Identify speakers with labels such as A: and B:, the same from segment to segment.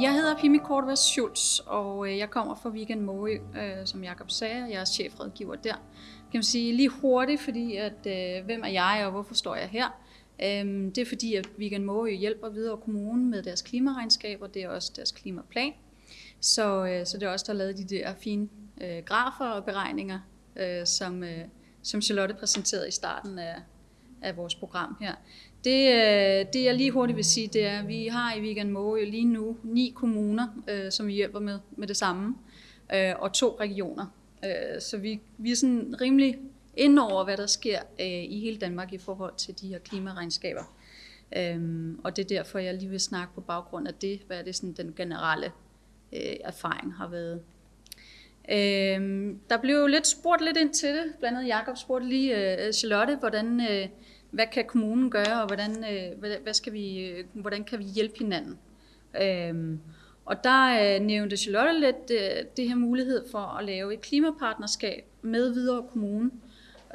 A: Jeg hedder Pimi Kortvæs Schultz, og øh, jeg kommer fra Weekend Måø, øh, som Jakob sagde. Jeg er chefredgiver der. Kan man sige lige hurtigt, fordi at øh, hvem er jeg, og hvorfor står jeg her? Øhm, det er fordi, at Weekend Måø hjælper videre kommunen med deres klimaregnskaber. Det er også deres klimaplan. Så, øh, så det er også der har lavet de der fine øh, grafer og beregninger, som, som Charlotte præsenterede i starten af, af vores program her. Det, øh, det jeg lige hurtigt vil sige, det er, at vi har i Weekend Måge lige nu ni kommuner, øh, som vi hjælper med, med det samme, øh, og to regioner. Øh, så vi, vi er sådan rimelig ind over, hvad der sker øh, i hele Danmark i forhold til de her klimaregnskaber. Øhm, og det er derfor, jeg lige vil snakke på baggrund af det, hvad er det sådan den generelle øh, erfaring har været. Øhm, der blev jo lidt spurgt lidt ind til det, blandt andet Jacob spurgte lige øh, Charlotte, hvordan, øh, hvad kan kommunen gøre, og hvordan, øh, hvad skal vi, øh, hvordan kan vi hjælpe hinanden? Øhm, og der øh, nævnte Charlotte lidt øh, det her mulighed for at lave et klimapartnerskab med videre kommune,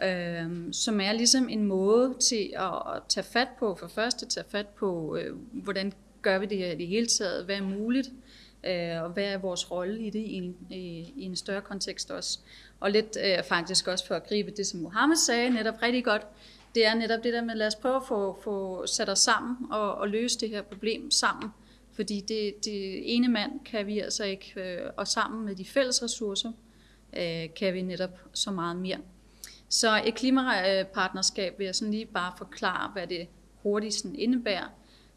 A: øh, som er ligesom en måde til at, at tage fat på, for første tage fat på, øh, hvordan gør vi det her i det hele taget, hvad er muligt, øh, øh, og hvad er vores rolle i det i en, i, i en større kontekst også. Og lidt øh, faktisk også for at gribe det, som Mohammed sagde, netop rigtig godt, det er netop det der med, lad os prøve at få, få sat os sammen og, og løse det her problem sammen. Fordi det, det ene mand kan vi altså ikke, øh, og sammen med de fælles ressourcer, øh, kan vi netop så meget mere. Så et klimapartnerskab vil jeg sådan lige bare forklare, hvad det hurtigt sådan indebærer.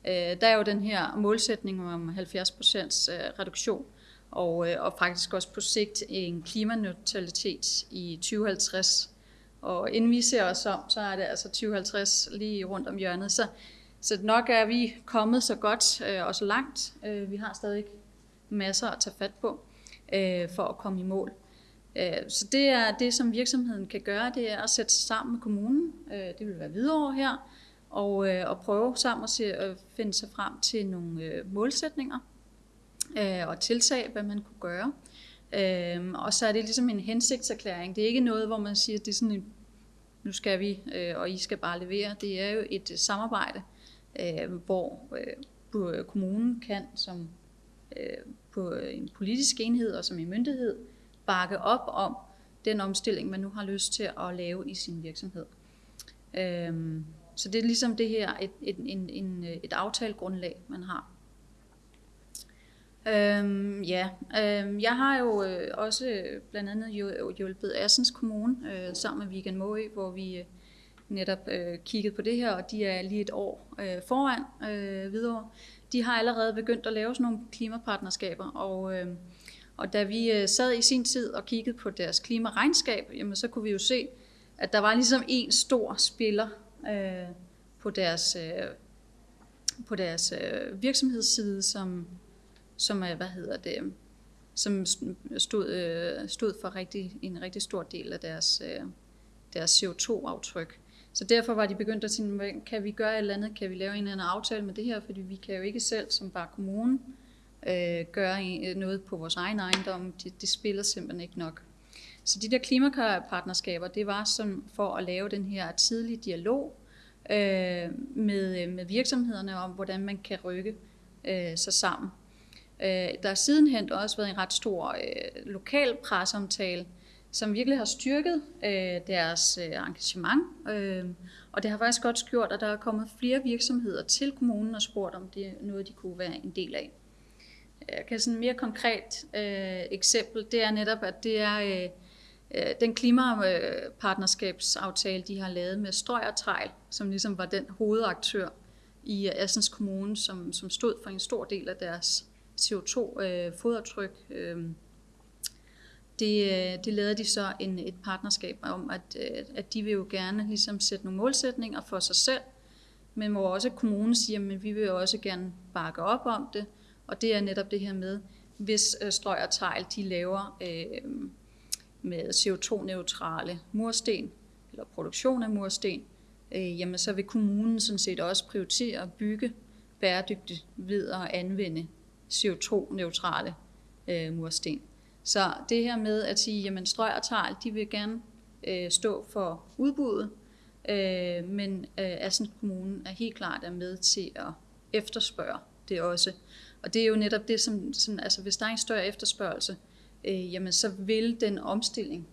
A: Øh, der er jo den her målsætning om 70 procents øh, reduktion, og, øh, og faktisk også på sigt en klimaneutralitet i 2050. Og inden vi ser os om, så er det altså 2050 lige rundt om hjørnet. Så, så nok er vi kommet så godt øh, og så langt. Øh, vi har stadig masser at tage fat på øh, for at komme i mål. Øh, så det er det, som virksomheden kan gøre, det er at sætte sig sammen med kommunen. Øh, det vil være videre her. Og, øh, og prøve sammen at, se, at finde sig frem til nogle øh, målsætninger øh, og tiltag, hvad man kunne gøre. Øh, og så er det ligesom en hensigtserklæring. Det er ikke noget, hvor man siger, at det er sådan en, nu skal vi, øh, og I skal bare levere. Det er jo et øh, samarbejde, øh, hvor øh, øh, kommunen kan som øh, på øh, en politisk enhed og som en myndighed bakke op om den omstilling, man nu har lyst til at lave i sin virksomhed. Øh, så det er ligesom det her, et, et, en, en, et aftalegrundlag, man har. Øhm, ja, øhm, jeg har jo øh, også øh, blandt andet øh, hjulpet Assens Kommune øh, sammen med Weekend Måø, hvor vi øh, netop øh, kiggede på det her, og de er lige et år øh, foran øh, videre. De har allerede begyndt at lave sådan nogle klimapartnerskaber, og, øh, og da vi øh, sad i sin tid og kiggede på deres klimaregnskab, jamen, så kunne vi jo se, at der var ligesom en stor spiller øh, på deres, øh, på deres øh, virksomhedsside, som som er, hvad hedder det, som stod, øh, stod for rigtig, en rigtig stor del af deres, øh, deres CO2-aftryk. Så derfor var de begyndt at sige, kan vi gøre et eller andet, kan vi lave en eller anden aftale med det her, fordi vi kan jo ikke selv som bare kommunen øh, gøre noget på vores egen ejendom, det, det spiller simpelthen ikke nok. Så de der klimapartnerskaber, det var som for at lave den her tidlige dialog øh, med, øh, med virksomhederne om, hvordan man kan rykke øh, sig sammen. Øh, der har sidenhen også været en ret stor øh, lokal presseomtale, som virkelig har styrket øh, deres øh, engagement. Øh, og det har faktisk godt gjort, at der er kommet flere virksomheder til kommunen og spurgt, om det er noget, de kunne være en del af. Jeg kan sådan et mere konkret øh, eksempel, det er netop, at det er øh Øh, den klimapartnerskabsaftale, de har lavet med Strøg og Tejl, som ligesom var den hovedaktør i øh, Assens Kommune, som, som stod for en stor del af deres CO2-fodaftryk. Øh, øh, det, det lavede de så en, et partnerskab om, at, at de vil jo gerne ligesom sætte nogle målsætninger for sig selv, men hvor også kommunen siger, at vi vil jo også gerne bakke op om det, og det er netop det her med, hvis Strøg og Tejl de laver øh, med CO2-neutrale mursten, eller produktion af mursten, øh, jamen så vil kommunen sådan set også prioritere at bygge bæredygtigt ved at anvende CO2-neutrale øh, mursten. Så det her med at sige, jamen Strøg og Tarl, de vil gerne øh, stå for udbuddet, øh, men øh, Assens Kommune er helt klart er med til at efterspørge det også. Og det er jo netop det, som, sådan, altså hvis der er en større efterspørgsel, øh, Øh, jamen så vil den omstilling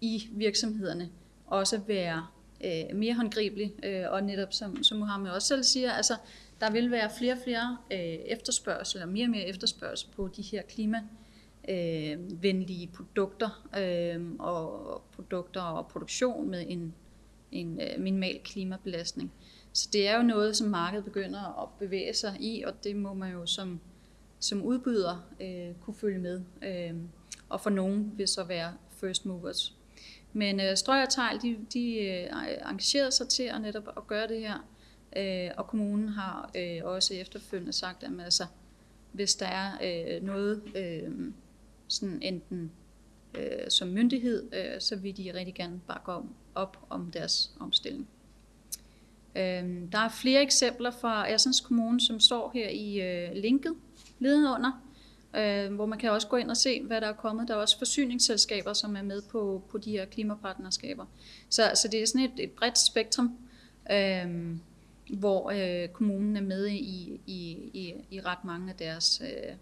A: i virksomhederne også være øh, mere håndgribelig, øh, og netop som, som Mohammed også selv siger, altså der vil være flere og flere øh, efterspørgsel, eller mere og mere efterspørgsel på de her klima øh, venlige produkter øh, og produkter og produktion med en, en øh, minimal klimabelastning. Så det er jo noget, som markedet begynder at bevæge sig i, og det må man jo som, som udbyder øh, kunne følge med. Øh, og for nogen vil så være first movers. Men øh, Strøg og Tejl, de, de øh, engagerede sig til at netop at gøre det her, øh, og kommunen har øh, også efterfølgende sagt, at altså, hvis der er øh, noget, øh, sådan enten øh, som myndighed, øh, så vil de rigtig gerne bakke om, op om deres omstilling. Øh, der er flere eksempler fra Assens Kommune, som står her i øh, linket under, øh, hvor man kan også gå ind og se, hvad der er kommet. Der er også forsyningsselskaber, som er med på, på de her klimapartnerskaber. Så, så det er sådan et, et bredt spektrum, øh, hvor øh, kommunen er med i, i, i, i ret mange af deres øh,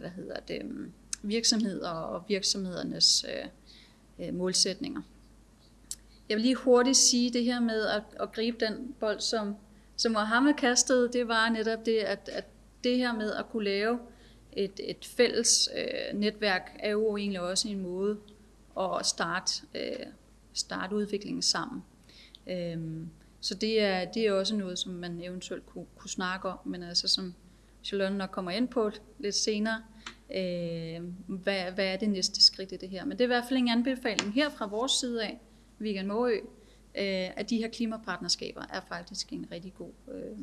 A: hvad hedder det, øh, virksomheder og virksomhedernes øh, øh, målsætninger. Jeg vil lige hurtigt sige det her med at, at gribe den bold, som, som Mohammed kastede, det var netop det, at, at det her med at kunne lave et, et fælles øh, netværk, er jo egentlig også en måde at starte, øh, starte udviklingen sammen. Øhm, så det er, det er også noget, som man eventuelt kunne, kunne snakke om, men altså som Charlotte nok kommer ind på lidt senere, øh, hvad, hvad er det næste skridt i det her. Men det er i hvert fald en anbefaling her fra vores side af, Vegan Måø, øh, at de her klimapartnerskaber er faktisk en rigtig god, øh,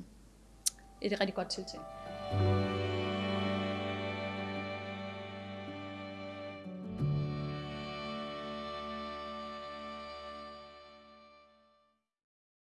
A: et rigtig godt tiltag.